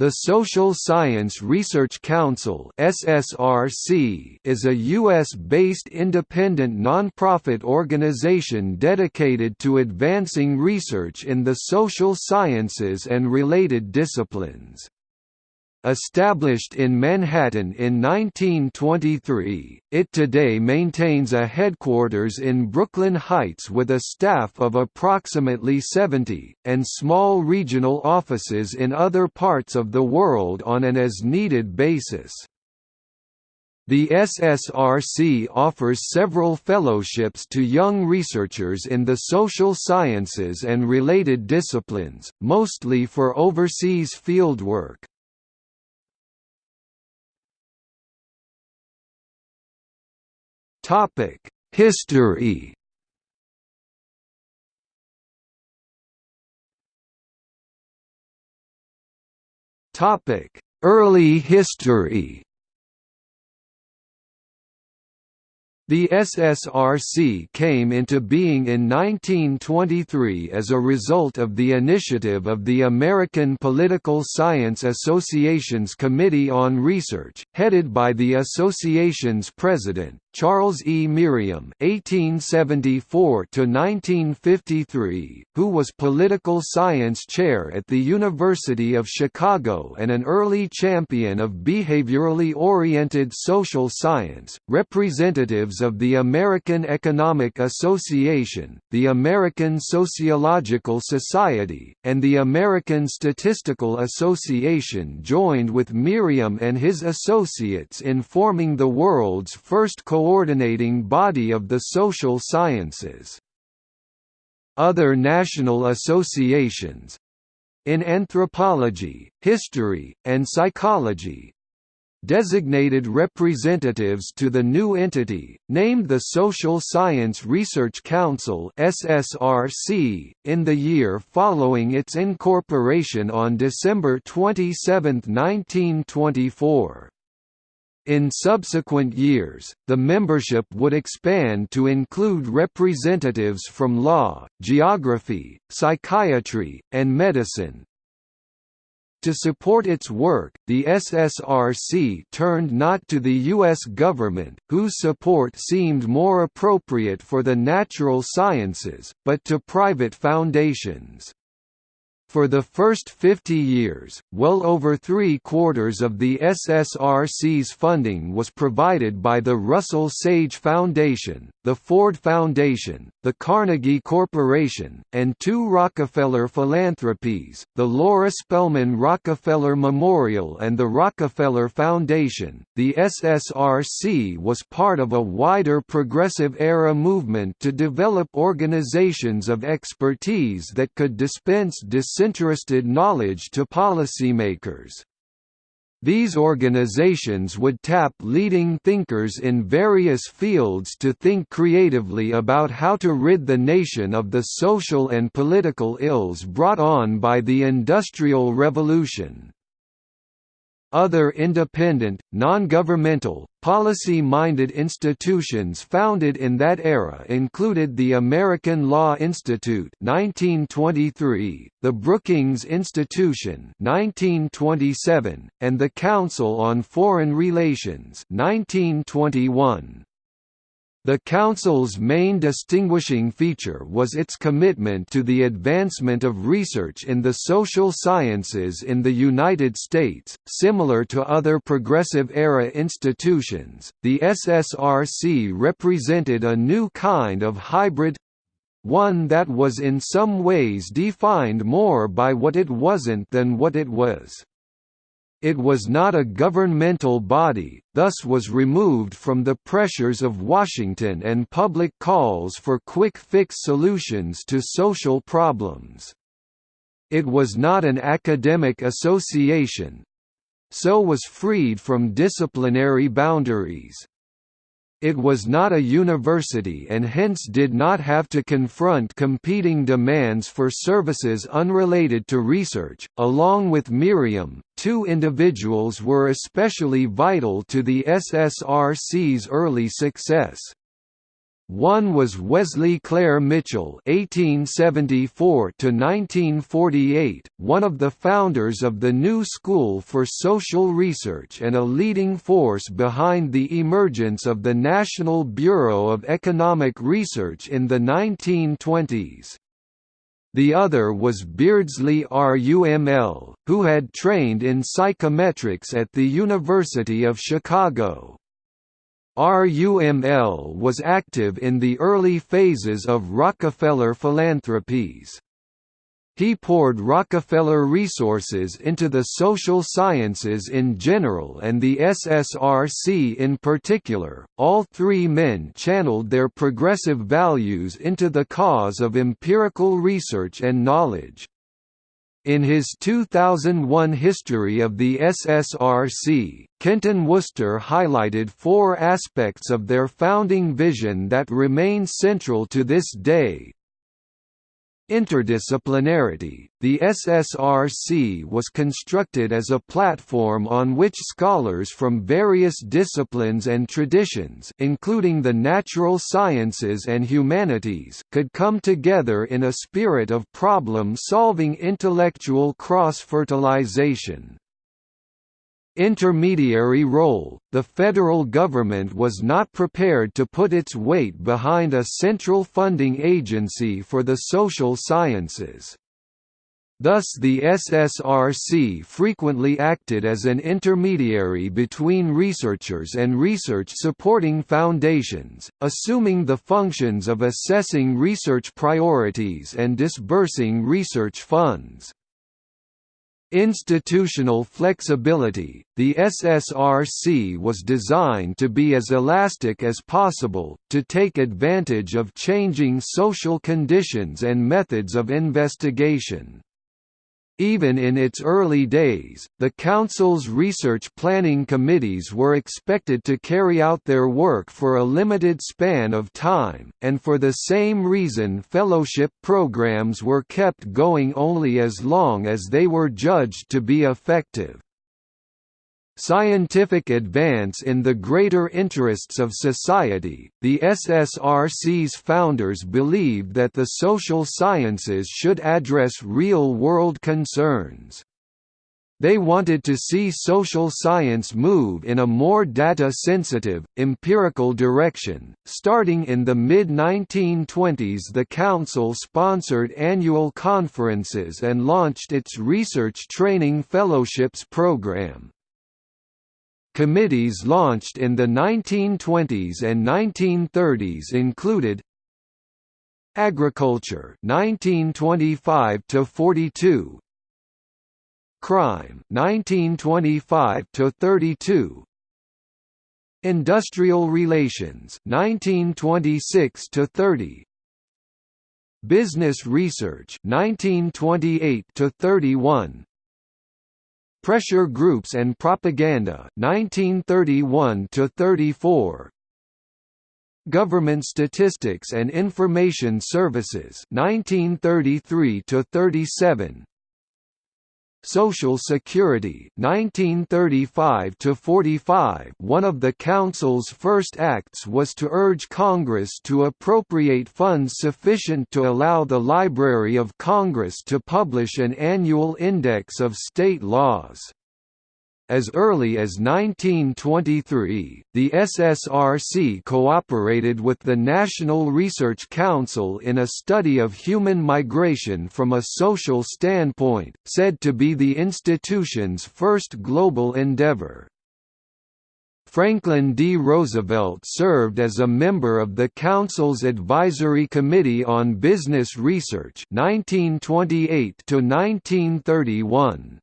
The Social Science Research Council (SSRC) is a US-based independent nonprofit organization dedicated to advancing research in the social sciences and related disciplines. Established in Manhattan in 1923, it today maintains a headquarters in Brooklyn Heights with a staff of approximately 70, and small regional offices in other parts of the world on an as-needed basis. The SSRC offers several fellowships to young researchers in the social sciences and related disciplines, mostly for overseas fieldwork. History. Early history. The SSRC came into being in 1923 as a result of the initiative of the American Political Science Association's Committee on Research, headed by the association's president, Charles E. Merriam (1874–1953), who was political science chair at the University of Chicago and an early champion of behaviorally oriented social science. Representatives of the American Economic Association, the American Sociological Society, and the American Statistical Association joined with Merriam and his associates in forming the world's first co coordinating body of the social sciences. Other national associations in anthropology, history, and psychology designated representatives to the new entity, named the Social Science Research Council (SSRC), in the year following its incorporation on December 27, 1924. In subsequent years, the membership would expand to include representatives from law, geography, psychiatry, and medicine. To support its work, the SSRC turned not to the U.S. government, whose support seemed more appropriate for the natural sciences, but to private foundations. For the first 50 years, well over three-quarters of the SSRC's funding was provided by the Russell Sage Foundation, the Ford Foundation, the Carnegie Corporation, and two Rockefeller philanthropies, the Laura Spelman Rockefeller Memorial and the Rockefeller Foundation. The SSRC was part of a wider progressive era movement to develop organizations of expertise that could dispense disinterested knowledge to policymakers. These organizations would tap leading thinkers in various fields to think creatively about how to rid the nation of the social and political ills brought on by the Industrial Revolution. Other independent, non-governmental, policy-minded institutions founded in that era included the American Law Institute 1923, the Brookings Institution 1927, and the Council on Foreign Relations 1921. The Council's main distinguishing feature was its commitment to the advancement of research in the social sciences in the United States. Similar to other Progressive era institutions, the SSRC represented a new kind of hybrid one that was in some ways defined more by what it wasn't than what it was. It was not a governmental body, thus was removed from the pressures of Washington and public calls for quick-fix solutions to social problems. It was not an academic association, so was freed from disciplinary boundaries. It was not a university and hence did not have to confront competing demands for services unrelated to research. Along with Merriam, two individuals were especially vital to the SSRC's early success. One was Wesley Clair Mitchell (1874–1948), one of the founders of the New School for Social Research and a leading force behind the emergence of the National Bureau of Economic Research in the 1920s. The other was Beardsley RUML, who had trained in psychometrics at the University of Chicago. RUML was active in the early phases of Rockefeller philanthropies. He poured Rockefeller resources into the social sciences in general and the SSRC in particular. All three men channeled their progressive values into the cause of empirical research and knowledge. In his 2001 History of the SSRC, Kenton Worcester highlighted four aspects of their founding vision that remain central to this day, Interdisciplinarity – The SSRC was constructed as a platform on which scholars from various disciplines and traditions including the natural sciences and humanities could come together in a spirit of problem-solving intellectual cross-fertilization. Intermediary role – The federal government was not prepared to put its weight behind a central funding agency for the social sciences. Thus the SSRC frequently acted as an intermediary between researchers and research-supporting foundations, assuming the functions of assessing research priorities and disbursing research funds. Institutional flexibility – The SSRC was designed to be as elastic as possible, to take advantage of changing social conditions and methods of investigation. Even in its early days, the Council's research planning committees were expected to carry out their work for a limited span of time, and for the same reason fellowship programs were kept going only as long as they were judged to be effective. Scientific advance in the greater interests of society, the SSRC's founders believed that the social sciences should address real-world concerns. They wanted to see social science move in a more data-sensitive, empirical direction. Starting in the mid-1920s the Council sponsored annual conferences and launched its Research Training Fellowships program. Committees launched in the 1920s and 1930s included Agriculture 1925 to 42 Crime 1925 to 32 Industrial Relations 1926 to 30 Business Research 1928 to 31 Pressure Groups and Propaganda 1931 to 34 Government Statistics and Information Services 1933 to 37 Social Security 1935 to 45 One of the council's first acts was to urge Congress to appropriate funds sufficient to allow the Library of Congress to publish an annual index of state laws. As early as 1923, the SSRC cooperated with the National Research Council in a study of human migration from a social standpoint, said to be the institution's first global endeavor. Franklin D. Roosevelt served as a member of the Council's Advisory Committee on Business Research 1928 to 1931.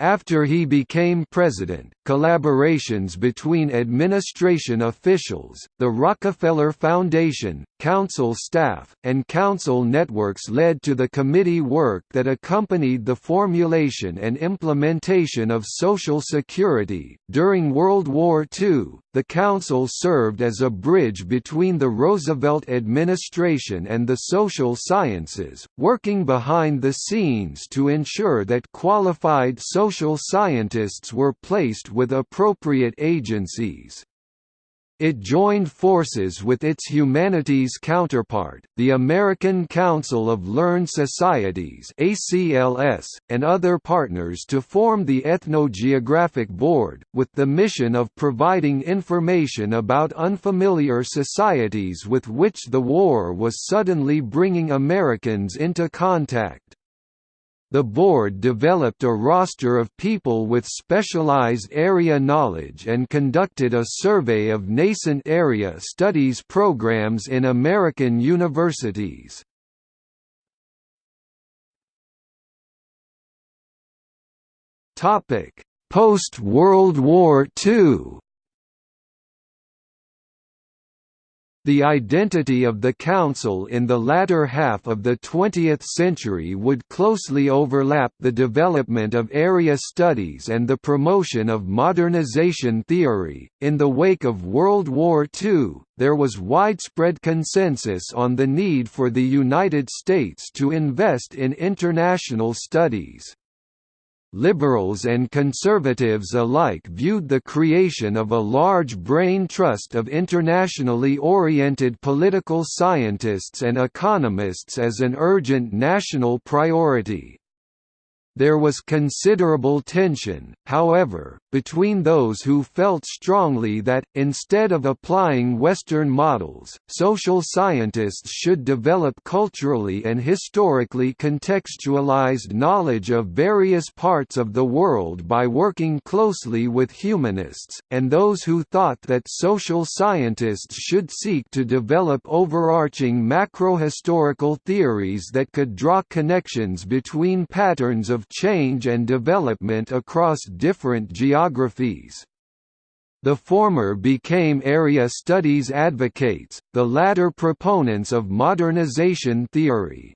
After he became president, collaborations between administration officials, the Rockefeller Foundation, council staff, and council networks led to the committee work that accompanied the formulation and implementation of Social Security. During World War II, the council served as a bridge between the Roosevelt administration and the social sciences, working behind the scenes to ensure that qualified social scientists were placed with appropriate agencies. It joined forces with its humanities counterpart, the American Council of Learned Societies (ACLS), and other partners to form the Ethnogeographic Board, with the mission of providing information about unfamiliar societies with which the war was suddenly bringing Americans into contact. The board developed a roster of people with specialized area knowledge and conducted a survey of nascent area studies programs in American universities. Post-World War II The identity of the Council in the latter half of the 20th century would closely overlap the development of area studies and the promotion of modernization theory. In the wake of World War II, there was widespread consensus on the need for the United States to invest in international studies. Liberals and conservatives alike viewed the creation of a large brain trust of internationally oriented political scientists and economists as an urgent national priority. There was considerable tension, however, between those who felt strongly that, instead of applying Western models, social scientists should develop culturally and historically contextualized knowledge of various parts of the world by working closely with humanists, and those who thought that social scientists should seek to develop overarching macrohistorical theories that could draw connections between patterns of change and development across different geographies. The former became area studies advocates, the latter proponents of modernization theory.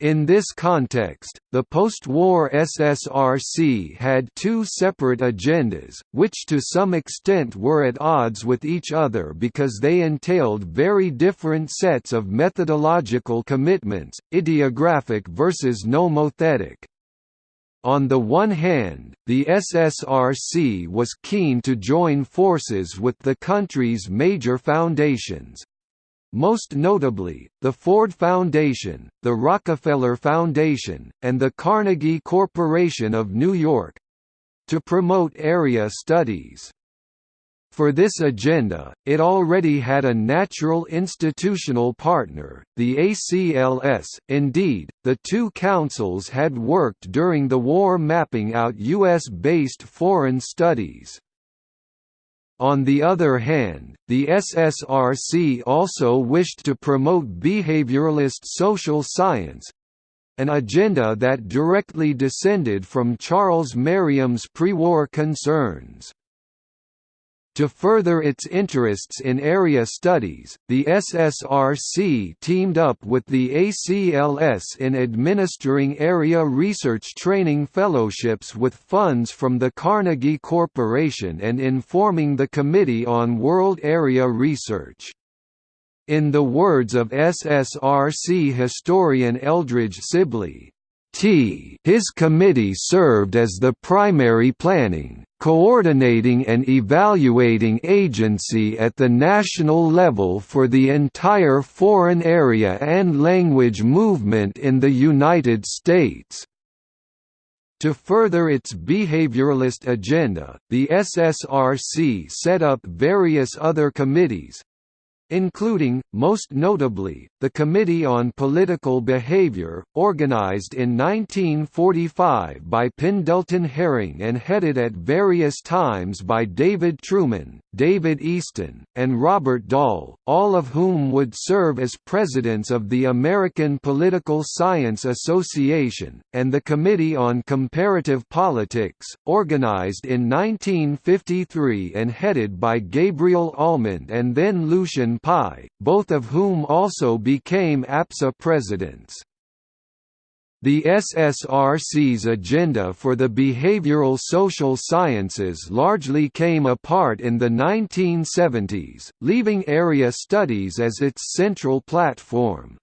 In this context, the post-war SSRC had two separate agendas, which to some extent were at odds with each other because they entailed very different sets of methodological commitments, idiographic versus nomothetic. On the one hand, the SSRC was keen to join forces with the country's major foundations, most notably, the Ford Foundation, the Rockefeller Foundation, and the Carnegie Corporation of New York—to promote area studies. For this agenda, it already had a natural institutional partner, the ACLS. Indeed, the two councils had worked during the war mapping out U.S.-based foreign studies. On the other hand, the SSRC also wished to promote behavioralist social science, an agenda that directly descended from Charles Merriam's pre-war concerns. To further its interests in area studies, the SSRC teamed up with the ACLS in administering area research training fellowships with funds from the Carnegie Corporation and in forming the Committee on World Area Research. In the words of SSRC historian Elbridge Sibley, T his committee served as the primary planning, coordinating and evaluating agency at the national level for the entire foreign area and language movement in the United States. To further its behavioralist agenda, the SSRC set up various other committees, including, most notably, the Committee on Political Behavior, organized in 1945 by Pendleton Herring and headed at various times by David Truman, David Easton, and Robert Dahl, all of whom would serve as presidents of the American Political Science Association, and the Committee on Comparative Politics, organized in 1953 and headed by Gabriel Almond and then Lucian Pye, both of whom also became APSA presidents. The SSRC's agenda for the behavioral social sciences largely came apart in the 1970s, leaving area studies as its central platform.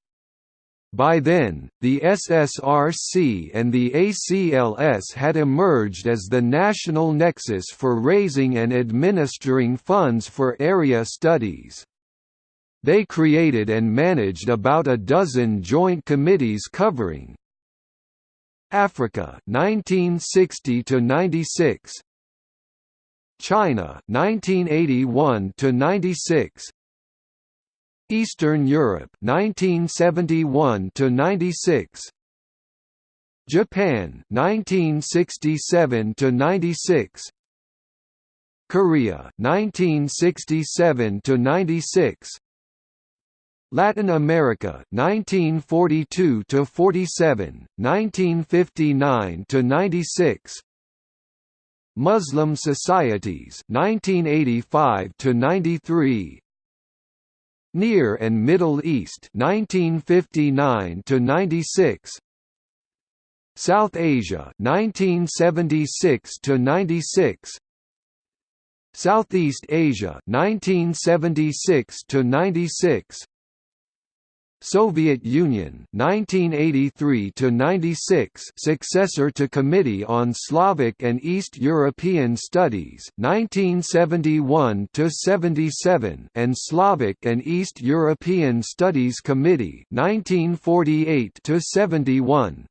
By then, the SSRC and the ACLS had emerged as the national nexus for raising and administering funds for area studies. They created and managed about a dozen joint committees covering Africa 1960 to 96 China 1981 to 96 Eastern Europe 1971 to 96 Japan 1967 to 96 Korea 1967 to 96 Latin America 1942 to 47 1959 to 96 Muslim societies 1985 to 93 Near and Middle East 1959 to 96 South Asia 1976 to 96 Southeast Asia 1976 to 96 Soviet Union 1983 to 96 successor to Committee on Slavic and East European Studies 1971 to 77 and Slavic and East European Studies Committee 1948 to 71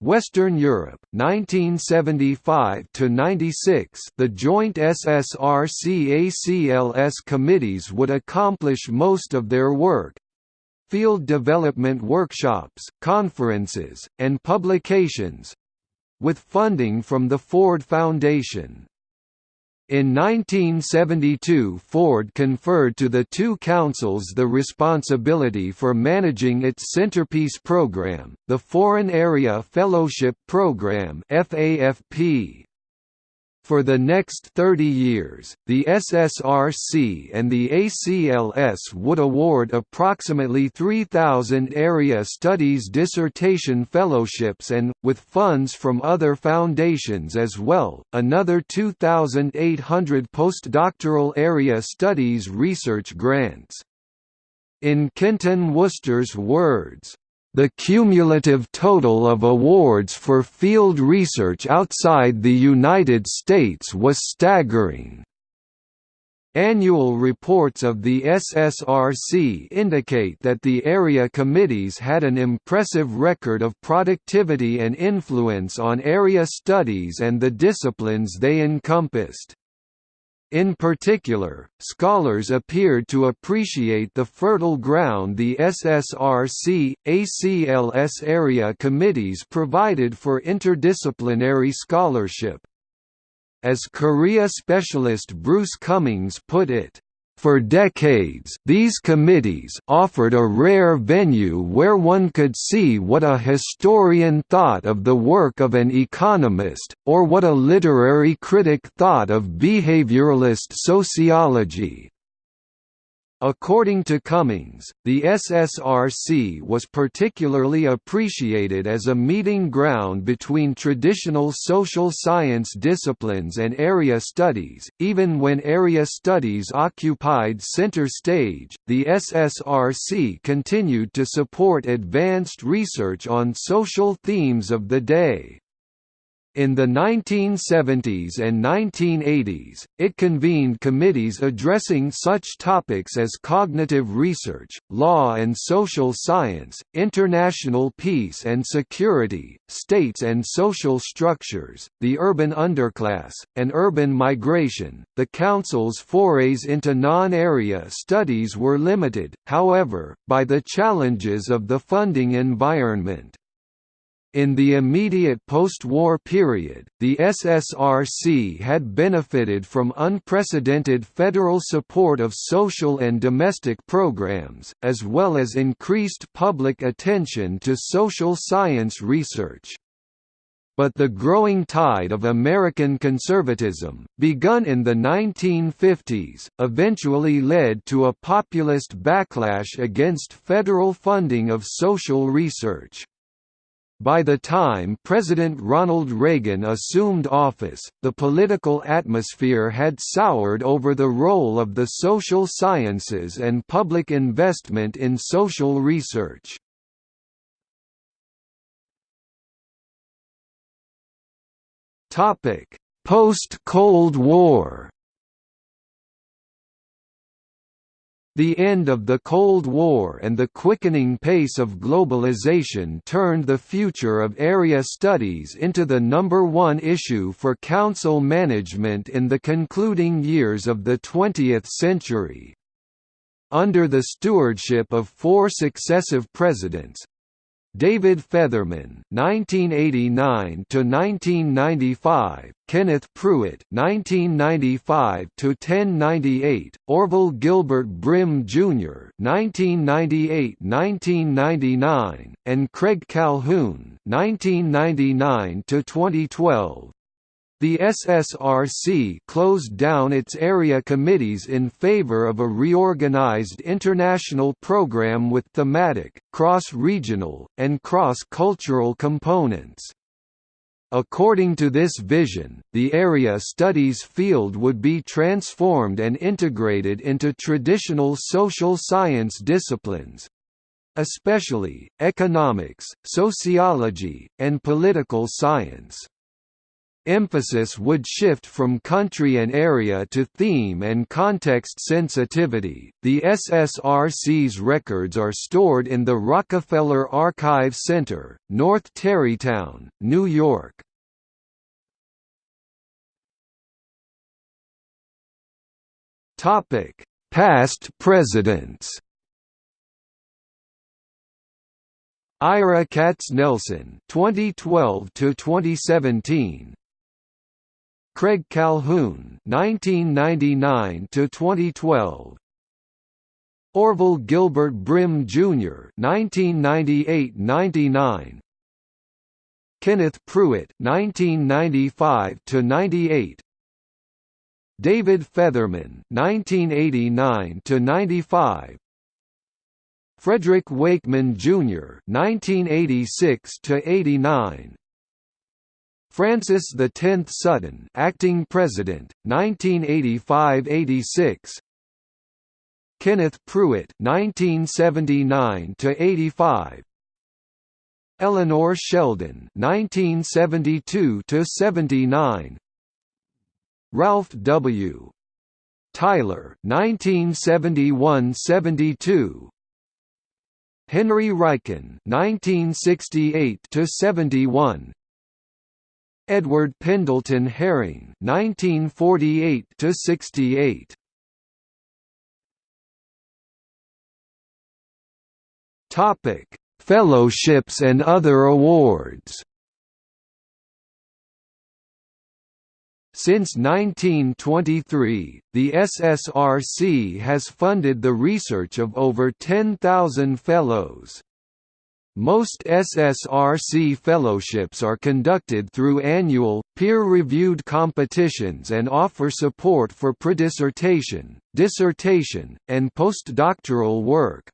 Western Europe 1975 to 96 the joint SSRC-ACLS committees would accomplish most of their work field development workshops, conferences, and publications—with funding from the Ford Foundation. In 1972 Ford conferred to the two councils the responsibility for managing its centerpiece program, the Foreign Area Fellowship Program FAFP. For the next 30 years, the SSRC and the ACLS would award approximately 3,000 Area Studies dissertation fellowships and, with funds from other foundations as well, another 2,800 postdoctoral Area Studies research grants. In Kenton Worcester's words, the cumulative total of awards for field research outside the United States was staggering. Annual reports of the SSRC indicate that the area committees had an impressive record of productivity and influence on area studies and the disciplines they encompassed. In particular, scholars appeared to appreciate the fertile ground the SSRC, ACLS area committees provided for interdisciplinary scholarship. As Korea specialist Bruce Cumings put it, for decades, these committees offered a rare venue where one could see what a historian thought of the work of an economist, or what a literary critic thought of behavioralist sociology. According to Cumings, the SSRC was particularly appreciated as a meeting ground between traditional social science disciplines and area studies. Even when area studies occupied center stage, the SSRC continued to support advanced research on social themes of the day. In the 1970s and 1980s, it convened committees addressing such topics as cognitive research, law and social science, international peace and security, states and social structures, the urban underclass, and urban migration. The Council's forays into non area studies were limited, however, by the challenges of the funding environment. In the immediate post-war period, the SSRC had benefited from unprecedented federal support of social and domestic programs, as well as increased public attention to social science research. But the growing tide of American conservatism, begun in the 1950s, eventually led to a populist backlash against federal funding of social research. By the time President Ronald Reagan assumed office, the political atmosphere had soured over the role of the social sciences and public investment in social research. Post-Cold War The end of the Cold War and the quickening pace of globalization turned the future of area studies into the number one issue for council management in the concluding years of the 20th century. Under the stewardship of four successive presidents, David Featherman (1989–1995), Kenneth Prewitt (1995–1098), Orville Gilbert Brim Jr. (1998–1999), and Craig Calhoun (1999–2012). The SSRC closed down its area committees in favor of a reorganized international program with thematic, cross-regional, and cross-cultural components. According to this vision, the area studies field would be transformed and integrated into traditional social science disciplines, especially, economics, sociology, and political science. Emphasis would shift from country and area to theme and context sensitivity. The SSRC's records are stored in the Rockefeller Archive Center, North Tarrytown, New York. Topic: Past presidents. Ira Katznelson, 2012 to 2017. Craig Calhoun (1999 to 2012). Orville Gilbert Brim Jr. (1998–99). Kenneth Prewitt (1995 to 98). David Featherman (1989 to 95). Frederick Wakeman Jr. (1986 to 89). Francis X Sutton, acting president, 1985–86. Kenneth Prewitt, 1979–85. Eleanor Sheldon, 1972–79. Ralph W. Tyler, 1971–72. Henry Riecken, 1968–71. Edward Pendleton Herring 1948 to 68 Topic Fellowships and other awards Since 1923, the SSRC has funded the research of over 10,000 fellows. Most SSRC fellowships are conducted through annual, peer-reviewed competitions and offer support for predissertation, dissertation, and postdoctoral work.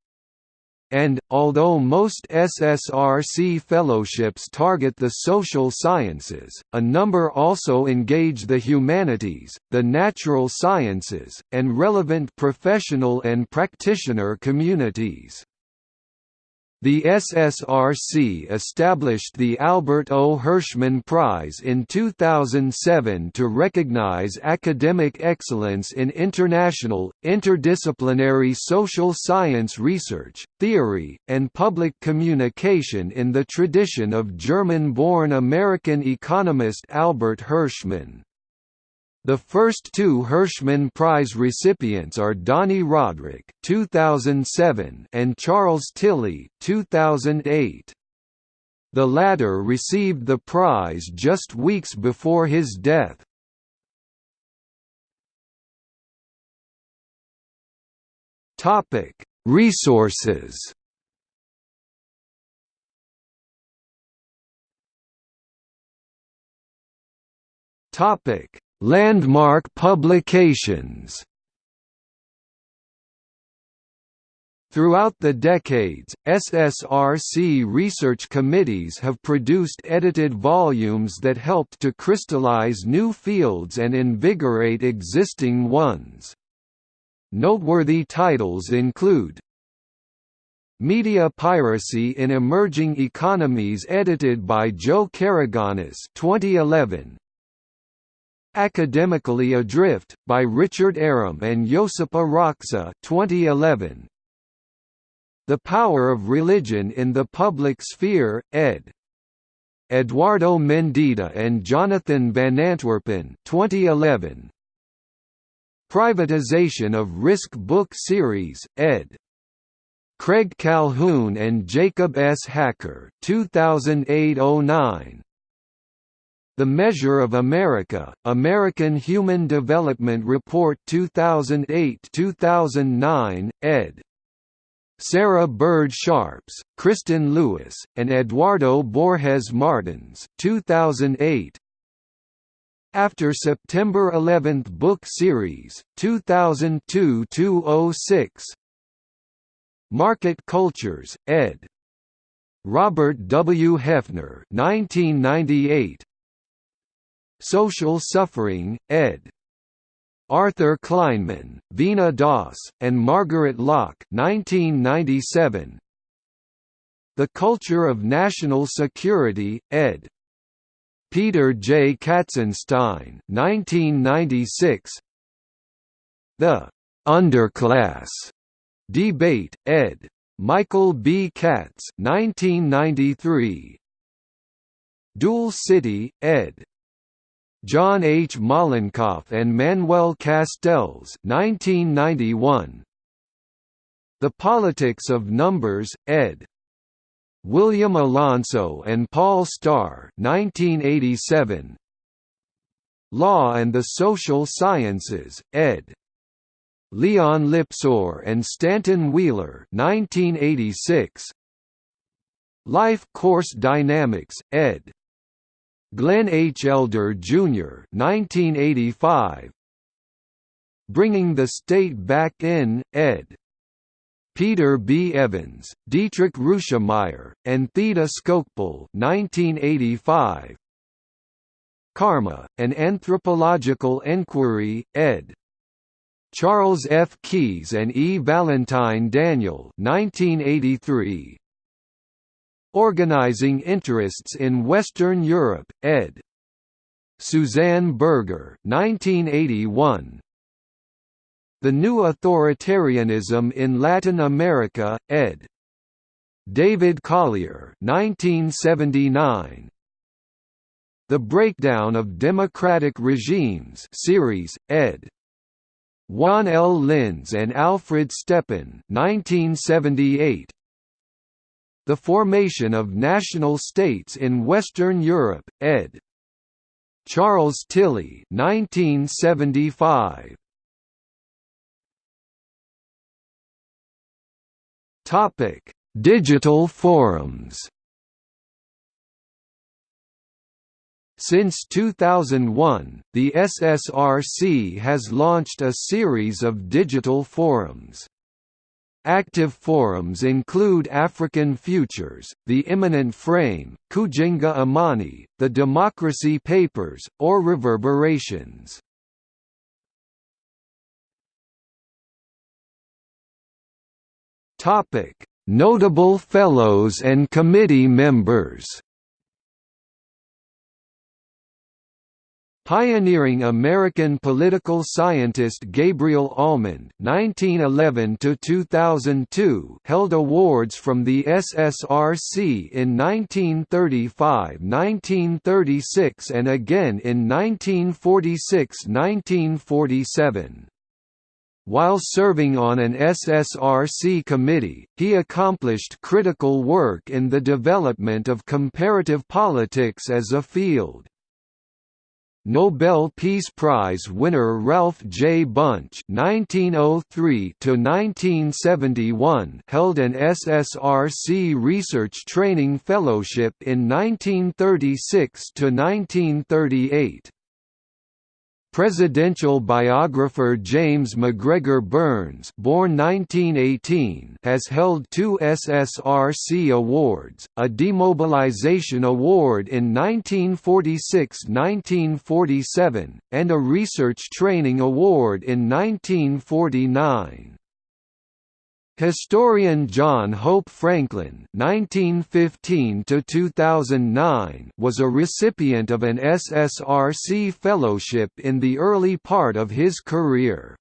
And, although most SSRC fellowships target the social sciences, a number also engage the humanities, the natural sciences, and relevant professional and practitioner communities. The SSRC established the Albert O. Hirschman Prize in 2007 to recognize academic excellence in international, interdisciplinary social science research, theory, and public communication in the tradition of German-born American economist Albert Hirschman. The first two Hirschman Prize recipients are Dani Rodrik (2007) and Charles Tilly (2008). The latter received the prize just weeks before his death. Topic: Resources. Topic: Landmark publications Throughout the decades, SSRC research committees have produced edited volumes that helped to crystallize new fields and invigorate existing ones. Noteworthy titles include Media Piracy in Emerging Economies edited by Joe Karaganis 2011, Academically Adrift, by Richard Arum and Josipa Roksa 2011. The Power of Religion in the Public Sphere, ed. Eduardo Mendieta and Jonathan Van Antwerpen 2011. Privatization of Risk Book Series, ed. Craig Calhoun and Jacob S. Hacker 2008-09. The Measure of America, American Human Development Report 2008-2009, ed. Sarah Burd-Sharps, Kristen Lewis, and Eduardo Borges Martins 2008. After September 11 Book Series, 2002–06 Market Cultures, ed. Robert W. Hefner 1998 Social Suffering, ed. Arthur Kleinman, Veena Das, and Margaret Lock 1997. The Culture of National Security, ed. Peter J. Katzenstein 1996. The Underclass Debate, ed. Michael B. Katz 1993. Dual City, ed. John H. Mollenkopf and Manuel Castells 1991. The Politics of Numbers, ed. William Alonso and Paul Starr 1987. Law and the Social Sciences, ed. Leon Lipson and Stanton Wheeler 1986. Life Course Dynamics, ed. Glenn H. Elder, Jr. 1985. Bringing the State Back In, ed. Peter B. Evans, Dietrich Rueschemeyer, and Theda Skocpol 1985. Karma, An Anthropological Enquiry, ed. Charles F. Keyes and E. Valentine Daniel 1983. Organizing Interests in Western Europe, ed. Suzanne Berger 1981. The New Authoritarianism in Latin America, ed. David Collier 1979. The Breakdown of Democratic Regimes series, ed. Juan L. Linz and Alfred Stepan 1978. The Formation of National States in Western Europe, ed. Charles Tilly 1975. Topic: Digital forums Since 2001, the SSRC has launched a series of digital forums. Active forums include African Futures, The Immanent Frame, Kujinga Amani, The Democracy Papers, or Reverberations. Notable Fellows and Committee members Pioneering American political scientist Gabriel Almond (1911–2002) held awards from the SSRC in 1935, 1936, and again in 1946–1947. While serving on an SSRC committee, he accomplished critical work in the development of comparative politics as a field. Nobel Peace Prize winner Ralph J. Bunche (1903–1971) held an SSRC Research Training Fellowship in 1936 to 1938. Presidential biographer James MacGregor Burns born 1918 has held two SSRC awards, a Demobilization Award in 1946–1947, and a Research Training Award in 1949. Historian John Hope Franklin (1915–2009) was a recipient of an SSRC fellowship in the early part of his career.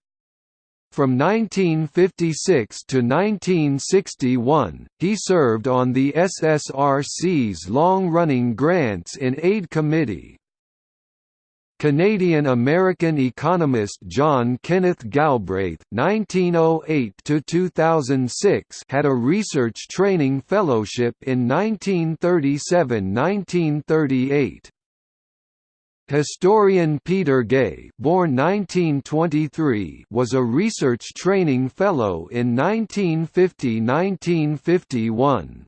From 1956 to 1961, he served on the SSRC's long-running Grants in Aid Committee, Canadian-American economist John Kenneth Galbraith (1908–2006) had a research training fellowship in 1937–1938. Historian Peter Gay, born 1923, was a research training fellow in 1950–1951.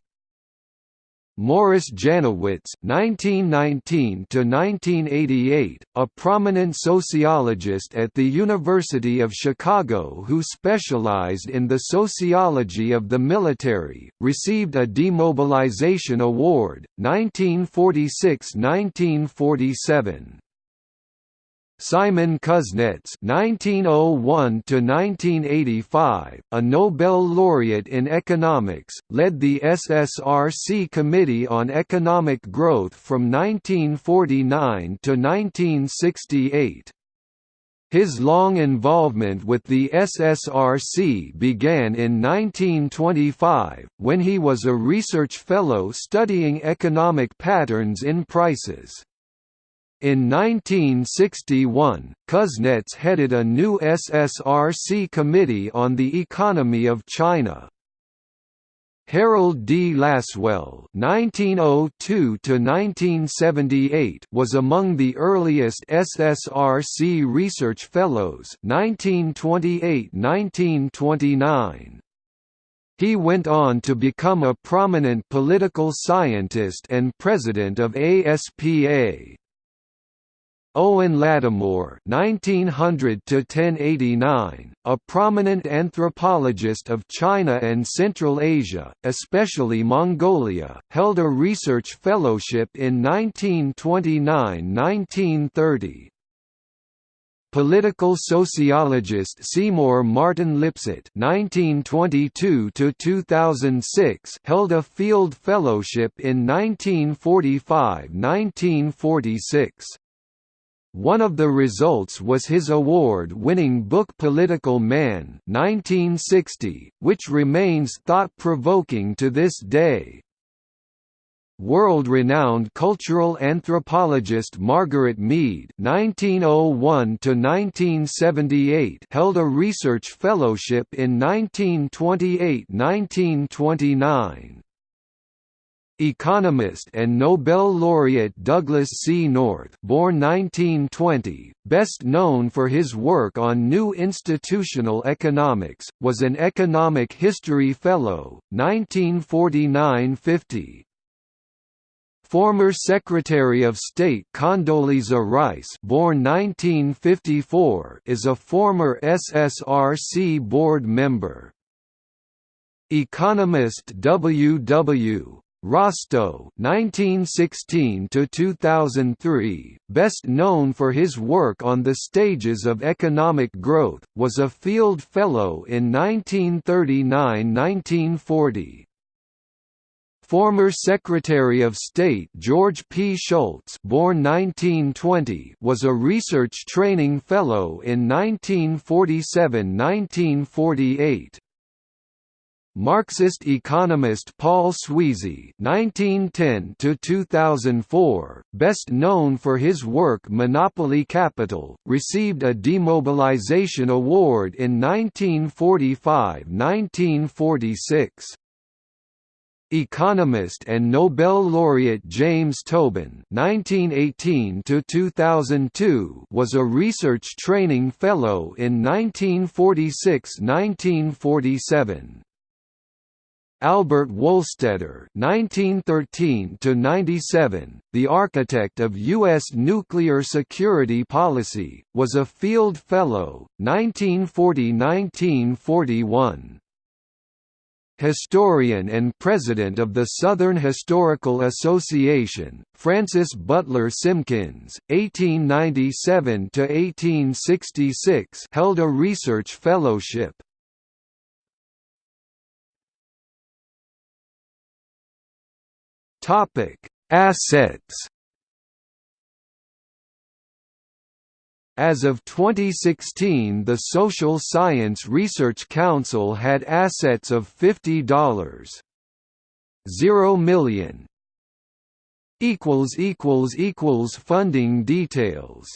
Morris Janowitz (1919–1988), a prominent sociologist at the University of Chicago who specialized in the sociology of the military, received a demobilization award, 1946–1947. Simon Kuznets (1901–1985), a Nobel laureate in economics, led the SSRC Committee on Economic Growth from 1949 to 1968. His long involvement with the SSRC began in 1925, when he was a research fellow studying economic patterns in prices. In 1961, Kuznets headed a new SSRC committee on the economy of China. Harold D. Lasswell (1902–1978) was among the earliest SSRC research fellows (1928–1929). He went on to become a prominent political scientist and president of ASPA. Owen Lattimore (1900–1089), a prominent anthropologist of China and Central Asia, especially Mongolia, held a research fellowship in 1929–1930. Political sociologist Seymour Martin Lipset (1922–2006) held a field fellowship in 1945–1946. One of the results was his award-winning book Political Man 1960, which remains thought-provoking to this day. World-renowned cultural anthropologist Margaret Mead (1901–1978) held a research fellowship in 1928–1929. Economist and Nobel laureate Douglass C. North born 1920, best known for his work on New Institutional Economics, was an Economic History Fellow, 1949–50. Former Secretary of State Condoleezza Rice born 1954, is a former SSRC board member. Economist W. W. Rostow (1916–2003), best known for his work on the stages of economic growth, was a Field Fellow in 1939–1940. Former Secretary of State George P. Shultz born 1920 was a Research Training Fellow in 1947–1948. Marxist economist Paul Sweezy (1910–2004), best known for his work Monopoly Capital, received a demobilization award in 1945–1946. Economist and Nobel laureate James Tobin (1918–2002) was a research training fellow in 1946–1947. Albert Wohlstetter (1913–97), the architect of U.S. nuclear security policy, was a Field Fellow, 1940–1941. Historian and president of the Southern Historical Association, Francis Butler Simkins, 1897–1866 held a research fellowship. Topic: Assets. As of 2016 the Social Science Research Council had assets of $50.0 million. Funding details